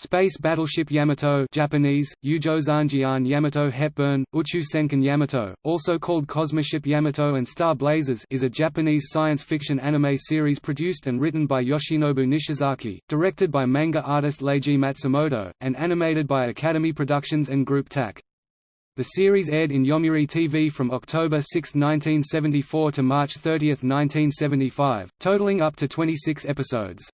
Space Battleship Yamato Japanese, Ujo Zanjian Yamato Hepburn, Uchu Senkan Yamato, also called Cosmoship Yamato and Star Blazers is a Japanese science fiction anime series produced and written by Yoshinobu Nishizaki, directed by manga artist Leiji Matsumoto, and animated by Academy Productions and Group TAC. The series aired in Yomiuri TV from October 6, 1974 to March 30, 1975, totaling up to 26 episodes.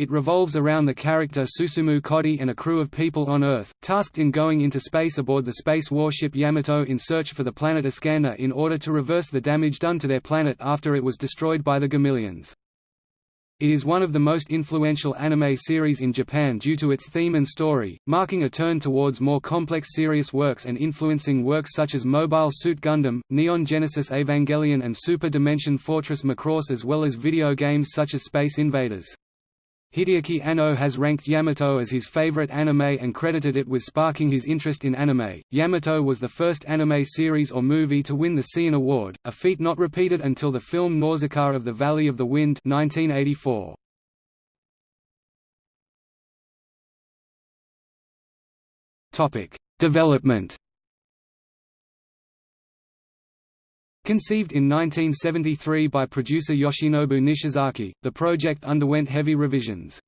It revolves around the character Susumu Kodai and a crew of people on Earth, tasked in going into space aboard the space warship Yamato in search for the planet Iskandar in order to reverse the damage done to their planet after it was destroyed by the Gamillions. It is one of the most influential anime series in Japan due to its theme and story, marking a turn towards more complex serious works and influencing works such as Mobile Suit Gundam, Neon Genesis Evangelion and Super Dimension Fortress Macross as well as video games such as Space Invaders. Hideaki Anno has ranked Yamato as his favorite anime and credited it with sparking his interest in anime. Yamato was the first anime series or movie to win the Seiun Award, a feat not repeated until the film Nausicaa of the Valley of the Wind 1984. Topic: Development Conceived in 1973 by producer Yoshinobu Nishizaki, the project underwent heavy revisions.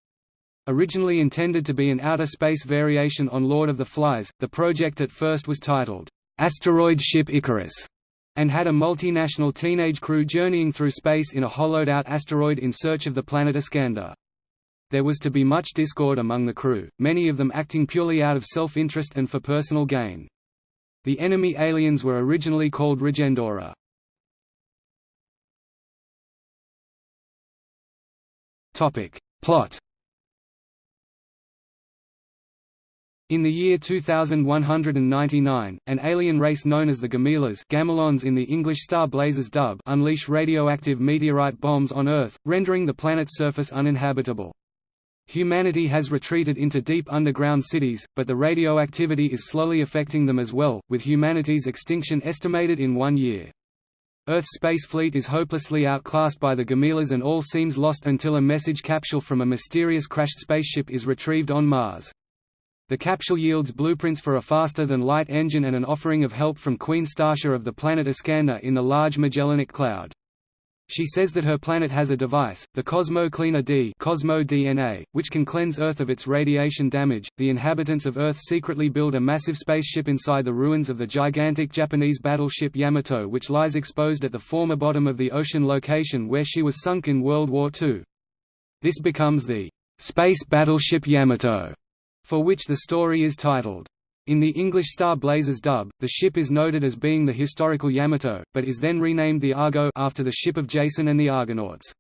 Originally intended to be an outer space variation on Lord of the Flies, the project at first was titled, "'Asteroid Ship Icarus' and had a multinational teenage crew journeying through space in a hollowed-out asteroid in search of the planet Iskandar. There was to be much discord among the crew, many of them acting purely out of self-interest and for personal gain. The enemy aliens were originally called Regendora. Topic. Plot In the year 2199, an alien race known as the Gamillas Gamilons in the English Star Blazers dub unleash radioactive meteorite bombs on Earth, rendering the planet's surface uninhabitable. Humanity has retreated into deep underground cities, but the radioactivity is slowly affecting them as well, with humanity's extinction estimated in one year. Earth's space fleet is hopelessly outclassed by the Gamillas and all seems lost until a message capsule from a mysterious crashed spaceship is retrieved on Mars. The capsule yields blueprints for a faster-than-light engine and an offering of help from Queen Stacia of the planet Iskandar in the Large Magellanic Cloud. She says that her planet has a device, the Cosmo Cleaner D Cosmo DNA, which can cleanse Earth of its radiation damage. The inhabitants of Earth secretly build a massive spaceship inside the ruins of the gigantic Japanese battleship Yamato which lies exposed at the former bottom of the ocean location where she was sunk in World War II. This becomes the Space Battleship Yamato, for which the story is titled. In the English Star Blazers dub, the ship is noted as being the historical Yamato, but is then renamed the Argo after the ship of Jason and the Argonauts.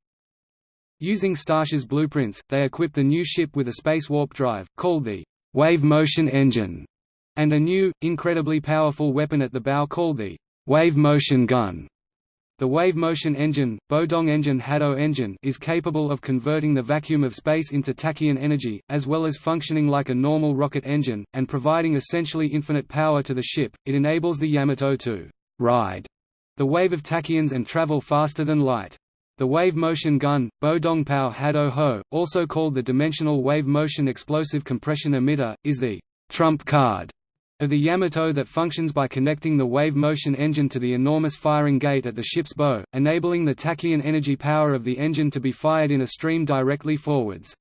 Using Stacia's blueprints, they equip the new ship with a space warp drive, called the Wave Motion Engine, and a new, incredibly powerful weapon at the bow called the Wave Motion Gun. The wave motion engine, Bodong engine Hado engine is capable of converting the vacuum of space into tachyon energy, as well as functioning like a normal rocket engine, and providing essentially infinite power to the ship. It enables the Yamato to ride the wave of tachyons and travel faster than light. The wave motion gun, Bodong Pao Hado Ho, also called the Dimensional Wave Motion Explosive Compression Emitter, is the trump card of the Yamato that functions by connecting the wave motion engine to the enormous firing gate at the ship's bow, enabling the tachyon energy power of the engine to be fired in a stream directly forwards.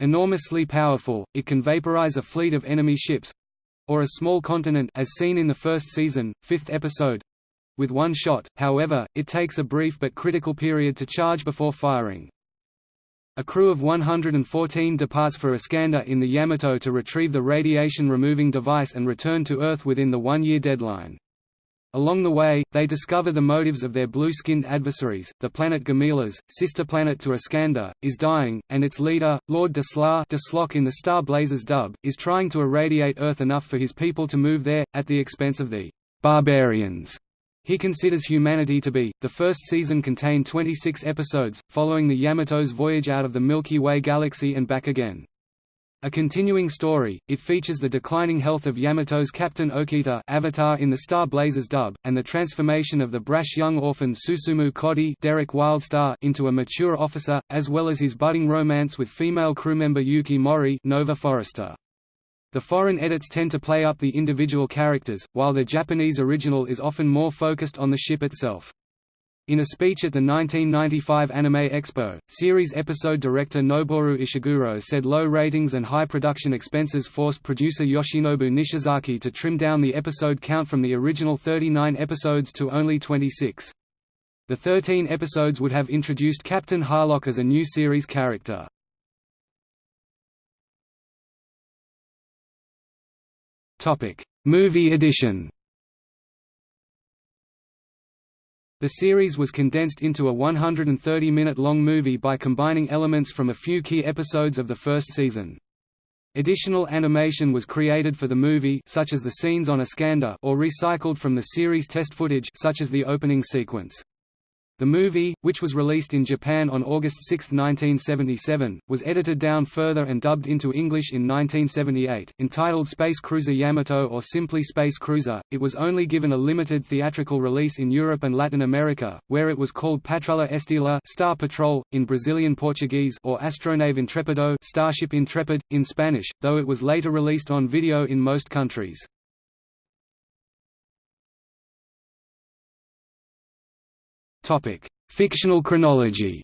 Enormously powerful, it can vaporize a fleet of enemy ships—or a small continent as seen in the first season, fifth episode, with one shot, however, it takes a brief but critical period to charge before firing. A crew of 114 departs for Iskandar in the Yamato to retrieve the radiation-removing device and return to Earth within the one-year deadline. Along the way, they discover the motives of their blue-skinned adversaries. The planet Gamillas, sister planet to Iskandar, is dying, and its leader, Lord Desla in the Star Blazers dub, is trying to irradiate Earth enough for his people to move there, at the expense of the barbarians. He considers humanity to be. The first season contained 26 episodes, following the Yamato's voyage out of the Milky Way galaxy and back again. A continuing story, it features the declining health of Yamato's captain Okita Avatar in the Star Blazers dub, and the transformation of the brash young orphan Susumu Kodai Derek Wildstar into a mature officer, as well as his budding romance with female crewmember Yuki Mori Nova Forrester. The foreign edits tend to play up the individual characters, while the Japanese original is often more focused on the ship itself. In a speech at the 1995 Anime Expo, series episode director Noboru Ishiguro said low ratings and high production expenses forced producer Yoshinobu Nishizaki to trim down the episode count from the original 39 episodes to only 26. The 13 episodes would have introduced Captain Harlock as a new series character. Movie edition The series was condensed into a 130-minute-long movie by combining elements from a few key episodes of the first season. Additional animation was created for the movie such as the scenes on Iskandar or recycled from the series test footage such as the opening sequence. The movie, which was released in Japan on August 6, 1977, was edited down further and dubbed into English in 1978. Entitled Space Cruiser Yamato or simply Space Cruiser, it was only given a limited theatrical release in Europe and Latin America, where it was called Patrulha Estela Star Patrol, in Brazilian Portuguese or Astronave Intrepido Starship Intrepid, in Spanish, though it was later released on video in most countries. Topic: Fictional chronology.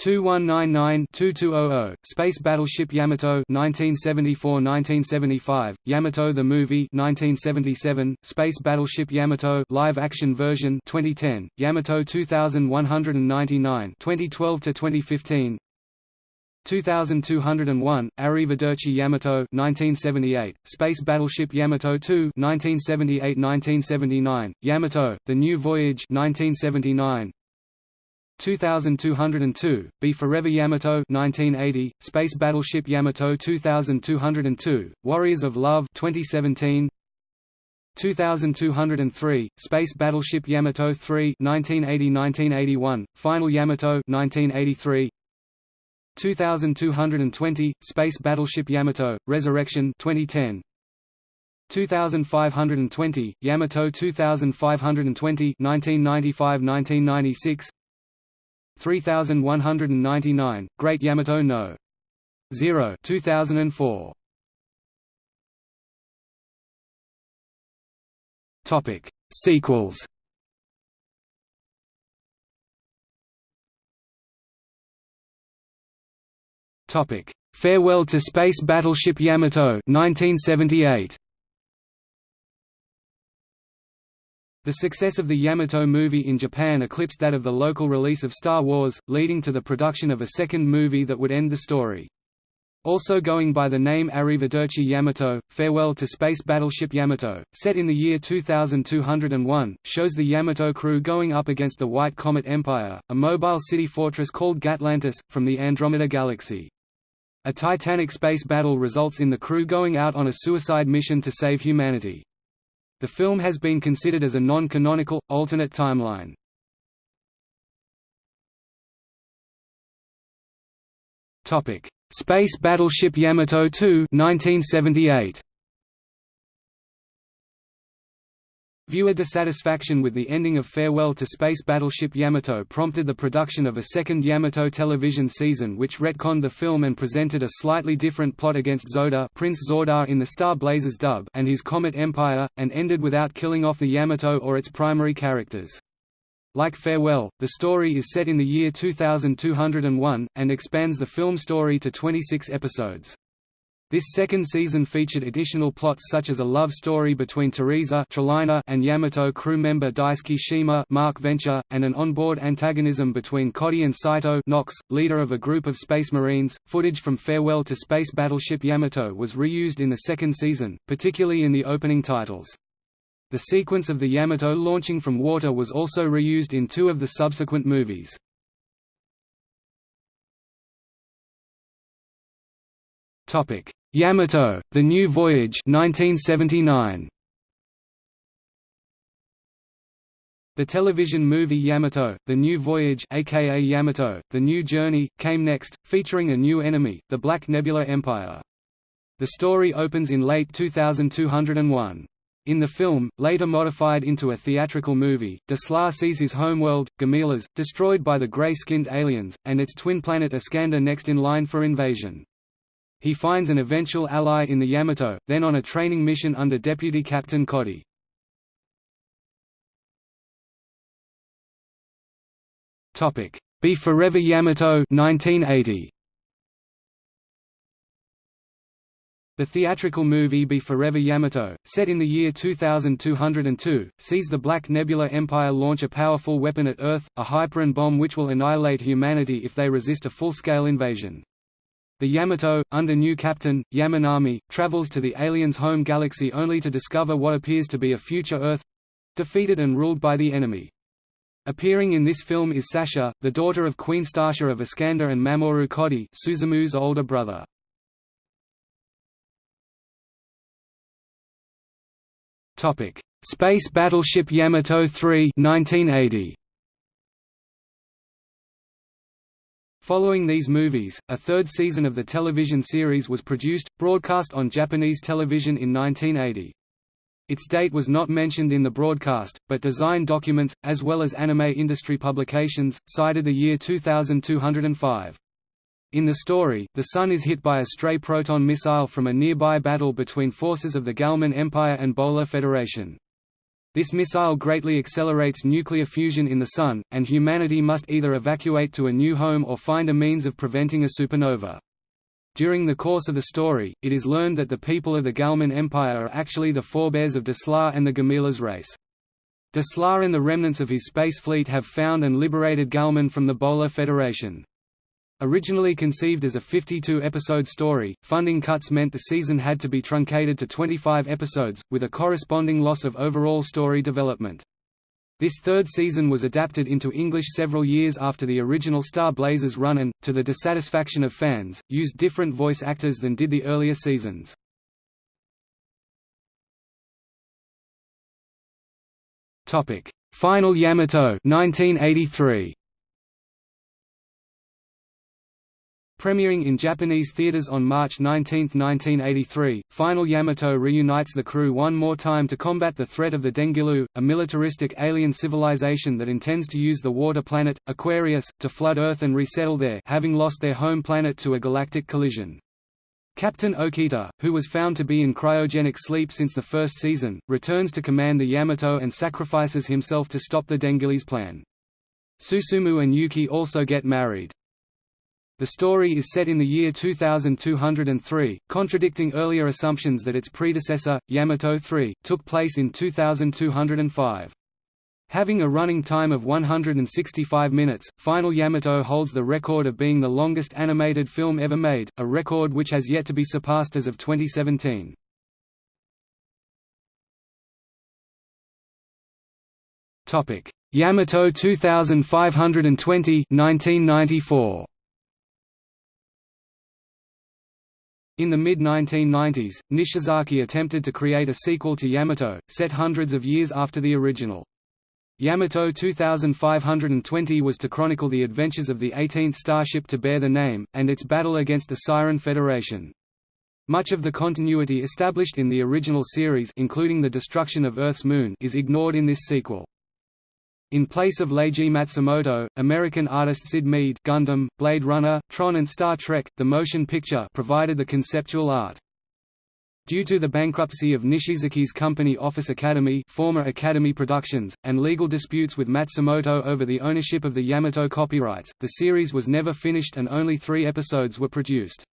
2199-2200, Space Battleship Yamato 1974-1975, Yamato the Movie 1977, Space Battleship Yamato live action version 2010, Yamato 2199 2012 to 2015, 2201, Arrivederci Yamato 1978, Space Battleship Yamato 2 1978–1979, Yamato, The New Voyage 1979, 2202, Be Forever Yamato 1980, Space Battleship Yamato 2202, Warriors of Love 2017, 2203, Space Battleship Yamato 3 1980–1981, Final Yamato 1983, 2220, Space Battleship Yamato, Resurrection 2010. 2520, Yamato 2520 1995–1996 3199, Great Yamato No. 0 2004. Topic: Sequels Topic: Farewell to Space Battleship Yamato 1978. The success of the Yamato movie in Japan eclipsed that of the local release of Star Wars, leading to the production of a second movie that would end the story. Also going by the name Arrivederci Yamato, Farewell to Space Battleship Yamato, set in the year 2201, shows the Yamato crew going up against the White Comet Empire, a mobile city fortress called Gatlantis, from the Andromeda Galaxy. A titanic space battle results in the crew going out on a suicide mission to save humanity. The film has been considered as a non-canonical, alternate timeline. Space Battleship Yamato 2 1978. Viewer dissatisfaction with the ending of Farewell to Space Battleship Yamato prompted the production of a second Yamato television season which retconned the film and presented a slightly different plot against Zoda Prince Zordar in the Star Blazers dub and his Comet Empire, and ended without killing off the Yamato or its primary characters. Like Farewell, the story is set in the year 2201, and expands the film story to 26 episodes. This second season featured additional plots such as a love story between Teresa and Yamato crew member Daisuke Shima Mark Venture, and an onboard antagonism between Kodai and Saito Knox, leader of a group of Space Marines. Footage from Farewell to Space Battleship Yamato was reused in the second season, particularly in the opening titles. The sequence of the Yamato launching from water was also reused in two of the subsequent movies. Topic: Yamato: The New Voyage 1979. The television movie Yamato, The New Voyage aka Yamato, The New Journey, came next, featuring a new enemy, the Black Nebula Empire. The story opens in late 2201. In the film, later modified into a theatrical movie, Deslar sees his homeworld, Gamilas, destroyed by the grey-skinned aliens, and its twin planet Iskandar next in line for invasion. He finds an eventual ally in the Yamato, then on a training mission under Deputy Captain Cody. Be Forever Yamato 1980. The theatrical movie Be Forever Yamato, set in the year 2202, sees the Black Nebula Empire launch a powerful weapon at Earth, a Hyperon bomb which will annihilate humanity if they resist a full-scale invasion. The Yamato, under new captain, Yamanami, travels to the aliens' home galaxy only to discover what appears to be a future Earth—defeated and ruled by the enemy. Appearing in this film is Sasha, the daughter of Queen Stasha of Iskandar and Mamoru Cody Susumu's older brother. Space Battleship Yamato 3 1980. Following these movies, a third season of the television series was produced, broadcast on Japanese television in 1980. Its date was not mentioned in the broadcast, but design documents, as well as anime industry publications, cited the year 2205. In the story, the Sun is hit by a stray proton missile from a nearby battle between forces of the Galman Empire and Bolar Federation. This missile greatly accelerates nuclear fusion in the Sun, and humanity must either evacuate to a new home or find a means of preventing a supernova. During the course of the story, it is learned that the people of the Galman Empire are actually the forebears of Deslar and the Gamilas race. Deslar and the remnants of his space fleet have found and liberated Galman from the Bolar Federation. Originally conceived as a 52-episode story, funding cuts meant the season had to be truncated to 25 episodes, with a corresponding loss of overall story development. This third season was adapted into English several years after the original Star Blazers run and, to the dissatisfaction of fans, used different voice actors than did the earlier seasons. Final Yamato 1983. Premiering in Japanese theaters on March 19, 1983, Final Yamato reunites the crew one more time to combat the threat of the Dengilu, a militaristic alien civilization that intends to use the water planet, Aquarius, to flood Earth and resettle there having lost their home planet to a galactic collision. Captain Okita, who was found to be in cryogenic sleep since the first season, returns to command the Yamato and sacrifices himself to stop the Dengilis plan. Susumu and Yuki also get married. The story is set in the year 2203, contradicting earlier assumptions that its predecessor, Yamato 3, took place in 2205. Having a running time of 165 minutes, Final Yamato holds the record of being the longest animated film ever made, a record which has yet to be surpassed as of 2017. Yamato 2520 1994. In the mid-1990s, Nishizaki attempted to create a sequel to Yamato, set hundreds of years after the original. Yamato 2520 was to chronicle the adventures of the 18th starship to bear the name, and its battle against the Siren Federation. Much of the continuity established in the original series including the destruction of Earth's moon is ignored in this sequel. In place of Leiji Matsumoto, American artist Syd Mead Gundam, Blade Runner, Tron and Star Trek, the motion picture provided the conceptual art. Due to the bankruptcy of Nishizaki's company Office Academy former Academy Productions, and legal disputes with Matsumoto over the ownership of the Yamato copyrights, the series was never finished and only three episodes were produced.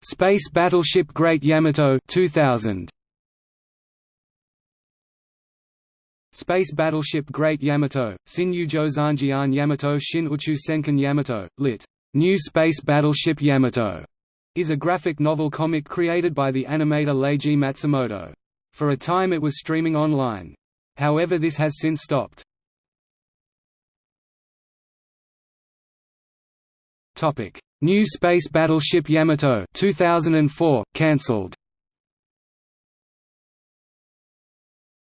Space Battleship Great Yamato 2000. Space Battleship Great Yamato, Shinyu Zozanjian Yamato Shin Uchu Senkan Yamato, lit. New Space Battleship Yamato, is a graphic novel comic created by the animator Leiji Matsumoto. For a time it was streaming online. However this has since stopped. New Space Battleship Yamato 2004, cancelled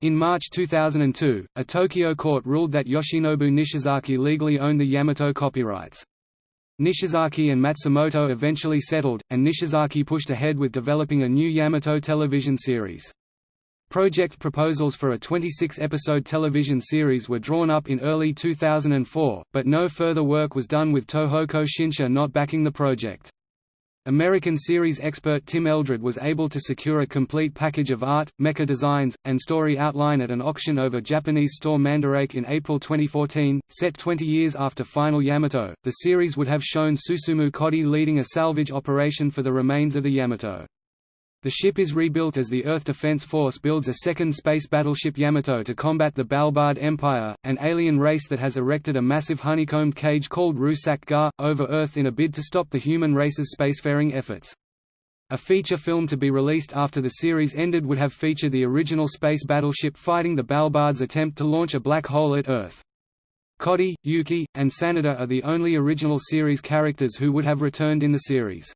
In March 2002, a Tokyo court ruled that Yoshinobu Nishizaki legally owned the Yamato copyrights. Nishizaki and Matsumoto eventually settled, and Nishizaki pushed ahead with developing a new Yamato television series. Project proposals for a 26-episode television series were drawn up in early 2004, but no further work was done with Tohoku Shinsha not backing the project. American series expert Tim Eldred was able to secure a complete package of art, mecha designs, and story outline at an auction over Japanese store Mandarake in April 2014. Set 20 years after Final Yamato, the series would have shown Susumu Kodai leading a salvage operation for the remains of the Yamato. The ship is rebuilt as the Earth Defense Force builds a second space battleship Yamato to combat the Balbard Empire, an alien race that has erected a massive honeycombed cage called Rusak Gar, over Earth in a bid to stop the human race's spacefaring efforts. A feature film to be released after the series ended would have featured the original space battleship fighting the Balbard's attempt to launch a black hole at Earth. Kodai, Yuki, and Sanada are the only original series characters who would have returned in the series.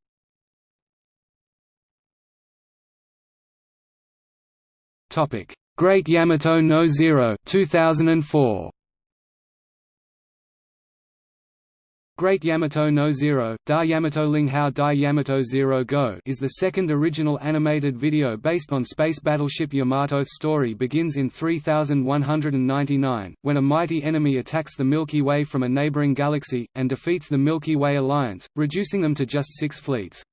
Topic: Great Yamato no Zero 2004. Great Yamato no Zero, Da Yamato Ling Hao Dai Yamato Zero Go is the second original animated video based on space battleship Yamato's story begins in 3199, when a mighty enemy attacks the Milky Way from a neighboring galaxy, and defeats the Milky Way Alliance, reducing them to just six fleets.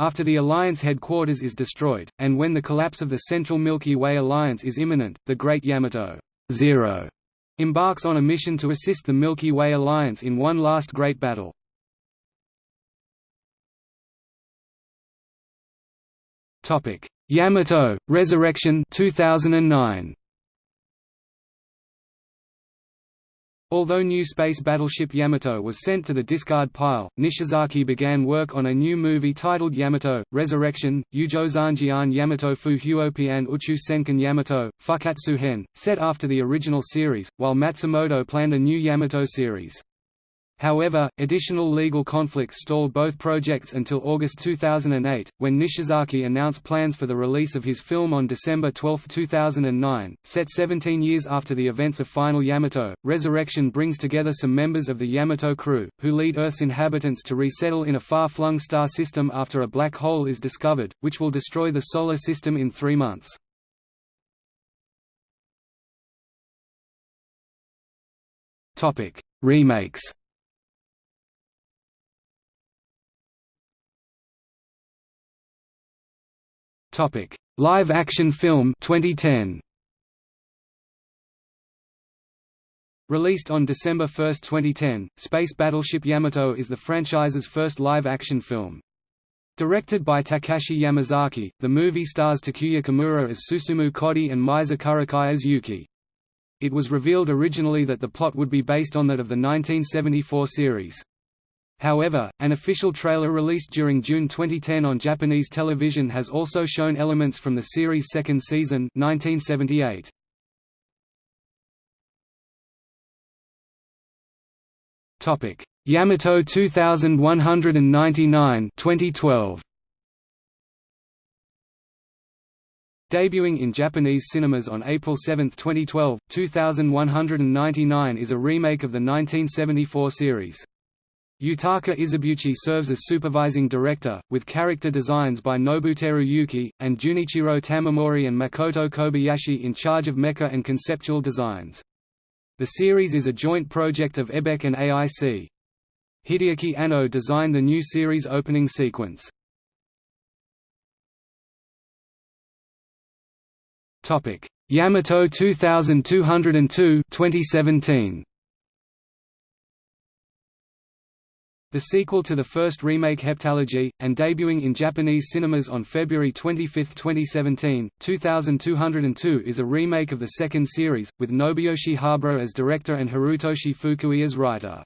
After the Alliance headquarters is destroyed, and when the collapse of the Central Milky Way Alliance is imminent, the Great Yamato Zero embarks on a mission to assist the Milky Way Alliance in one last great battle. Yamato, Resurrection 2009. Although new space battleship Yamato was sent to the discard pile, Nishizaki began work on a new movie titled Yamato, Resurrection, Ujozanjian Yamato Fu Huopian Uchu Senkan Yamato, Fukatsu Hen, set after the original series, while Matsumoto planned a new Yamato series. However, additional legal conflicts stalled both projects until August 2008, when Nishizaki announced plans for the release of his film on December 12, 2009. Set 17 years after the events of Final Yamato, Resurrection brings together some members of the Yamato crew, who lead Earth's inhabitants to resettle in a far-flung star system after a black hole is discovered, which will destroy the Solar System in three months. Remakes Topic: Live action film 2010. Released on December 1, 2010, Space Battleship Yamato is the franchise's first live-action film. Directed by Takashi Yamazaki, the movie stars Takuya Kimura as Susumu Kodai and Meisa Kuroki as Yuki. It was revealed originally that the plot would be based on that of the 1974 series. However, an official trailer released during June 2010 on Japanese television has also shown elements from the series' second season 1978. Yamato 2199 2012. Debuting in Japanese cinemas on April 7, 2012, 2199 is a remake of the 1974 series. Yutaka Izubuchi serves as supervising director, with character designs by Nobuteru Yuki, and Junichiro Tamamori and Makoto Kobayashi in charge of mecha and conceptual designs. The series is a joint project of Xebec and AIC. Hideaki Anno designed the new series opening sequence. Yamato 2202 2017 The sequel to the first remake Heptalogy, and debuting in Japanese cinemas on February 25, 2017, 2202 is a remake of the second series, with Nobuyoshi Habara as director and Harutoshi Fukui as writer.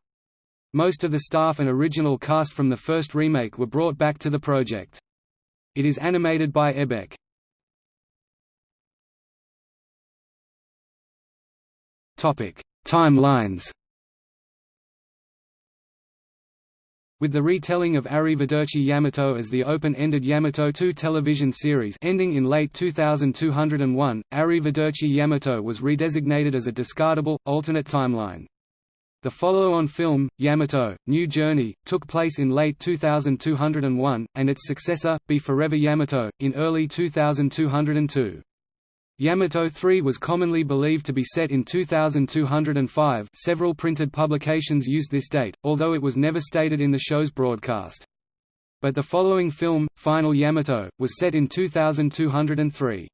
Most of the staff and original cast from the first remake were brought back to the project. It is animated by Xebec. Timelines with the retelling of Arrivederci Yamato as the open-ended Yamato 2 television series ending in late 2201, Arrivederci Yamato was redesignated as a discardable, alternate timeline. The follow-on film, Yamato, New Journey, took place in late 2201, and its successor, Be Forever Yamato, in early 2202. Yamato 3 was commonly believed to be set in 2205 several printed publications used this date, although it was never stated in the show's broadcast. But the following film, Final Yamato, was set in 2203.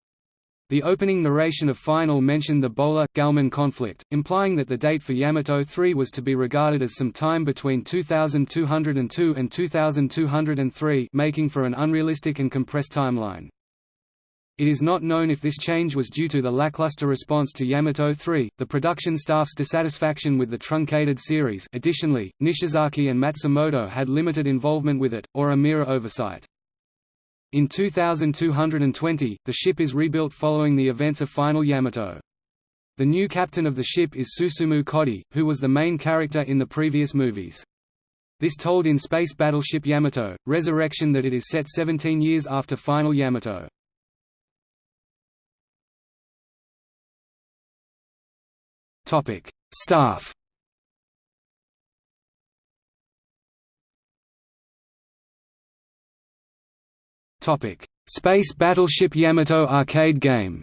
The opening narration of Final mentioned the Bola-Galman conflict, implying that the date for Yamato 3 was to be regarded as some time between 2202 and 2203 making for an unrealistic and compressed timeline. It is not known if this change was due to the lackluster response to Yamato 3, the production staff's dissatisfaction with the truncated series additionally, Nishizaki and Matsumoto had limited involvement with it, or a mere oversight. In 2220, the ship is rebuilt following the events of Final Yamato. The new captain of the ship is Susumu Kodai, who was the main character in the previous movies. This told in Space Battleship Yamato, Resurrection that it is set 17 years after Final Yamato. Staff Topic: Space Battleship Yamato arcade game.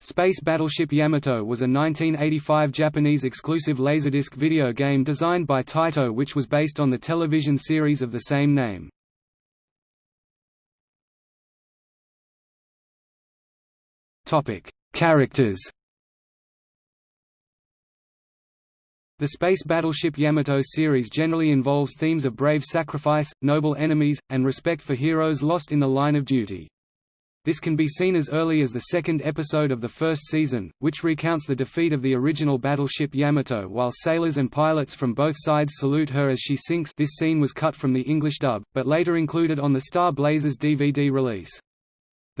Space Battleship Yamato was a 1985 Japanese exclusive Laserdisc video game designed by Taito which was based on the television series of the same name. Topic: Characters The space battleship Yamato series generally involves themes of brave sacrifice, noble enemies, and respect for heroes lost in the line of duty. This can be seen as early as the second episode of the first season, which recounts the defeat of the original battleship Yamato while sailors and pilots from both sides salute her as she sinks this scene was cut from the English dub, but later included on the Star Blazers DVD release.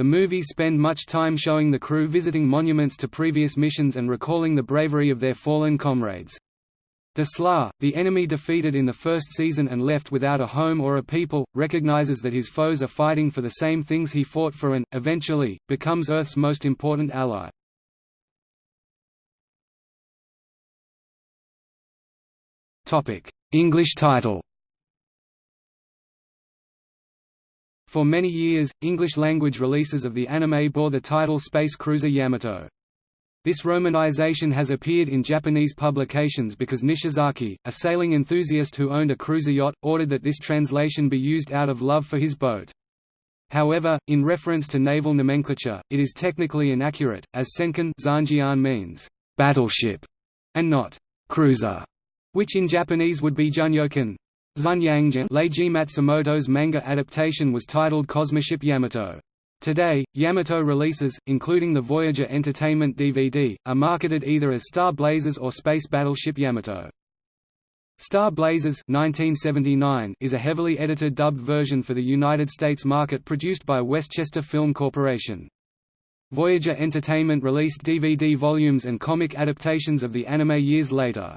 The movies spend much time showing the crew visiting monuments to previous missions and recalling the bravery of their fallen comrades. Desla, the enemy defeated in the first season and left without a home or a people, recognizes that his foes are fighting for the same things he fought for and, eventually, becomes Earth's most important ally. English title For many years, English-language releases of the anime bore the title Space Cruiser Yamato. This romanization has appeared in Japanese publications because Nishizaki, a sailing enthusiast who owned a cruiser yacht, ordered that this translation be used out of love for his boat. However, in reference to naval nomenclature, it is technically inaccurate, as senkan zanjian means battleship and not cruiser, which in Japanese would be junyokan. Zunyangjan Leiji Matsumoto's manga adaptation was titled Cosmoship Yamato. Today, Yamato releases, including the Voyager Entertainment DVD, are marketed either as Star Blazers or Space Battleship Yamato. Star Blazers 1979 is a heavily edited dubbed version for the United States market produced by Westchester Film Corporation. Voyager Entertainment released DVD volumes and comic adaptations of the anime years later.